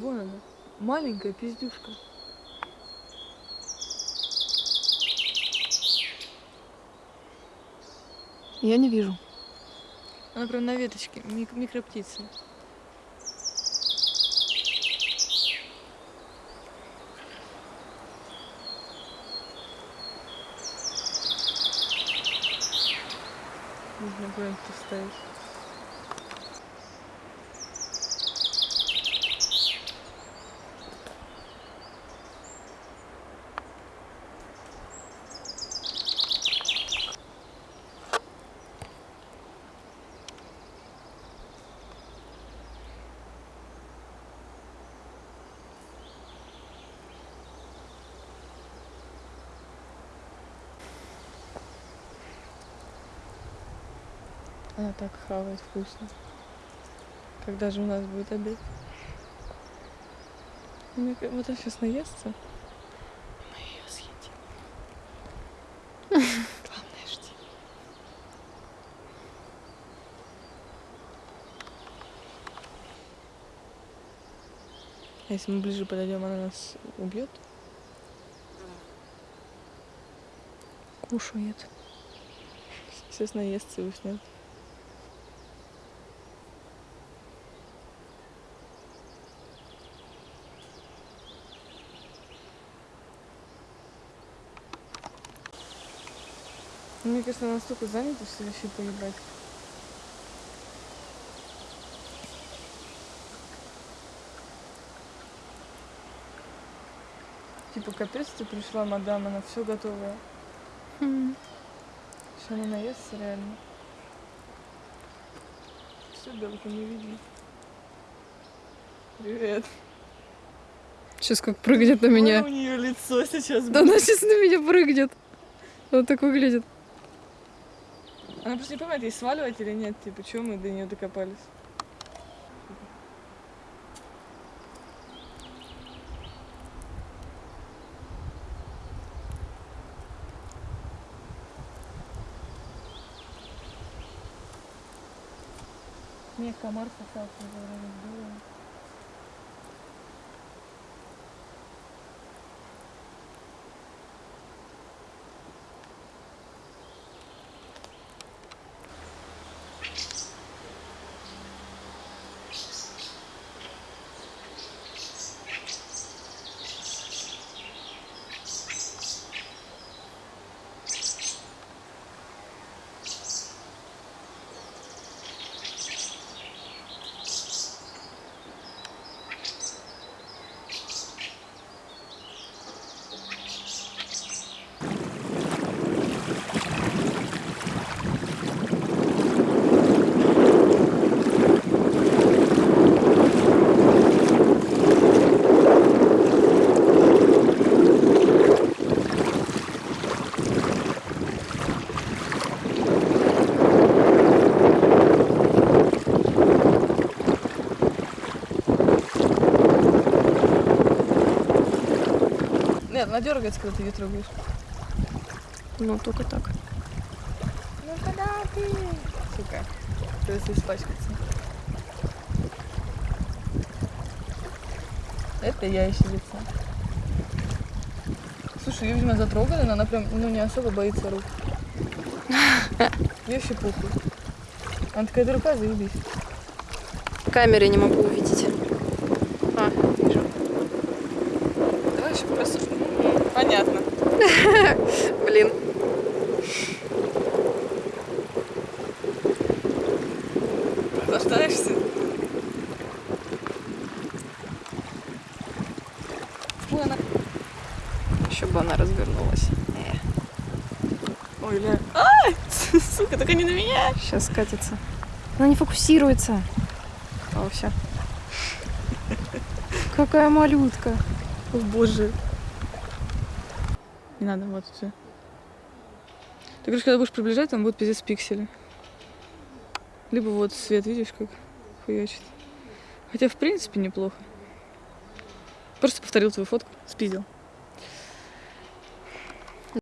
Вон она. Маленькая пиздюшка. Я не вижу. Она прям на веточке. Мик- микроптица. Нужно куда-нибудь вставить. Она так хавает вкусно. Когда же у нас будет обед? Мне ка- Вот она сейчас наестся. Мы ее съедим. Главное, жди. А если мы ближе подойдем, она нас убьет? Кушает. Сейчас наестся и уснет. Мне кажется, она настолько занята, что вообще поебать. Типа, капец, ты пришла, мадам, она все готовая. Хм. Что она наестся реально. Все, белка, не видно. Привет. Сейчас как прыгнет на меня. Какое у нее лицо сейчас Да она сейчас на меня прыгнет. Вот так выглядит. Она просто не понимает, ей сваливать или нет. Типа, чего мы до нее докопались? Мне комар сосал, когда было. Нет, она дергается, когда ты ее трогаешь. Ну, только так. Ну когда ты? Сука. Придется испачкаться. Это я еще лицо. Слушай, ее, видимо, затрогали, но она прям, ну, не особо боится рук. Ей вообще похуй. Она такая, эта рука, заебись. В камере не могу увидеть. А, вижу. Давай еще просто... Понятно. Блин. Наслаждаешься? Ой, она... Еще бы она развернулась. Э, Ой, ля. Ай! Сука, только не на меня! сейчас скатится. Она не фокусируется. О, все. Какая малютка. О, боже. Не надо, вот все. Ты говоришь, когда будешь приближать, там будут пиздец пиксели. Либо вот свет, видишь, как хуячит. Хотя, в принципе, неплохо. Просто повторил твою фотку, спиздил.